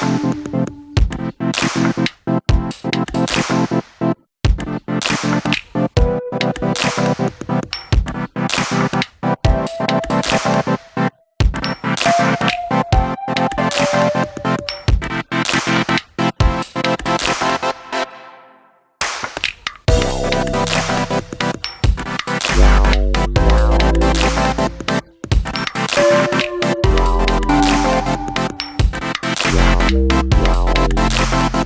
We'll be right back. Wow.